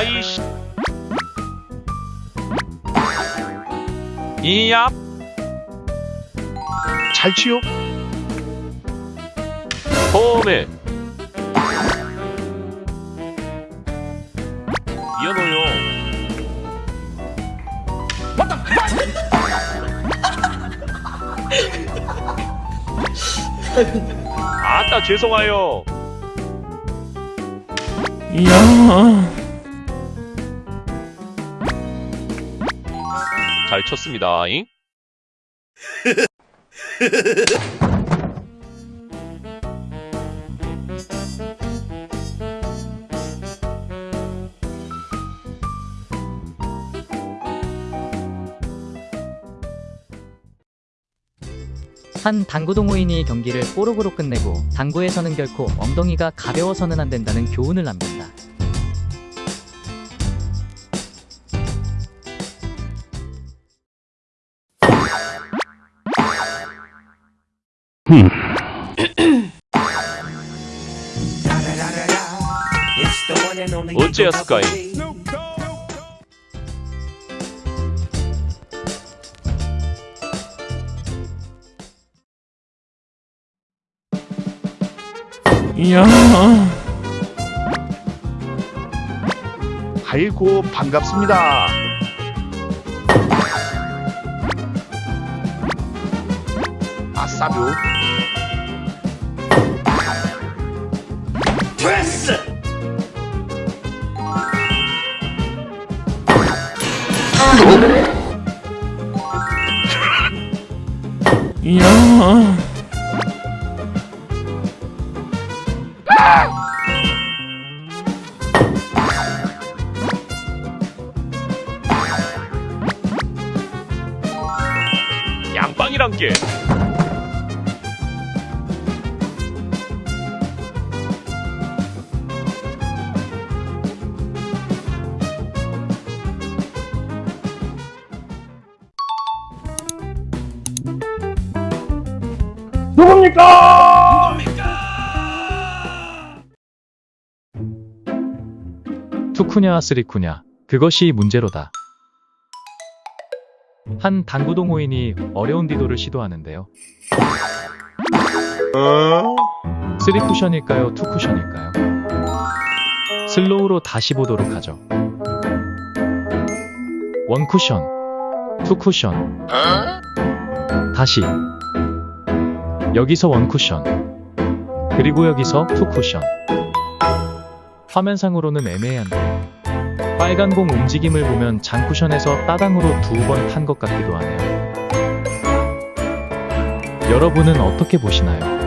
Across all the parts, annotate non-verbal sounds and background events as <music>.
아이씨. 이얍 잘 치요. 처음에. 이어노요. 아따 죄송하여 이야. 잘 쳤습니다 잉? 한 당구 동호인이 경기를 뽀록으로 끝내고 당구에서는 결코 엉덩이가 가벼워서는 안 된다는 교훈을 남긴다. 어째였을까이? 이야. 아이고 반갑습니다. 아싸뷰. 야. 양빵이란 게 투쿠냐 쓰리쿠냐 그것이 문제로다. 한 당구 동호인이 어려운 디도를 시도하는데요. 쓰리 쿠션일까요? 투 쿠션일까요? 슬로우로 다시 보도록 하죠. 원 쿠션, 투 쿠션, 다시 여기서 원 쿠션, 그리고 여기서 투 쿠션. 화면상으로는 애매한데 빨간 공 움직임을 보면 장쿠션에서 따당으로 두 번 탄 것 같기도 하네요. 여러분은 어떻게 보시나요?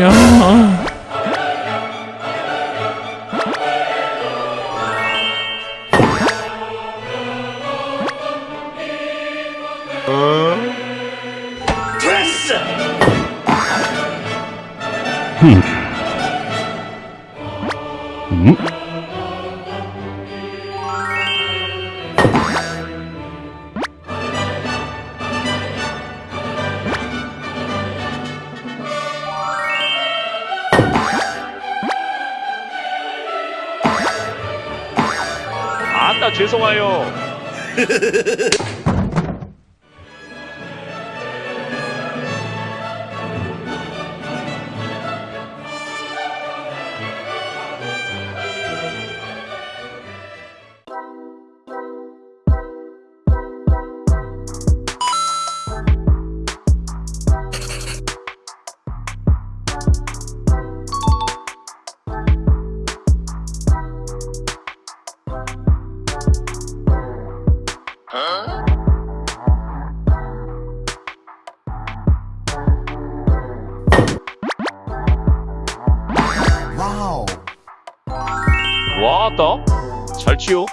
이야. 음. 아따 죄송해요 <laughs> 와따 잘 치요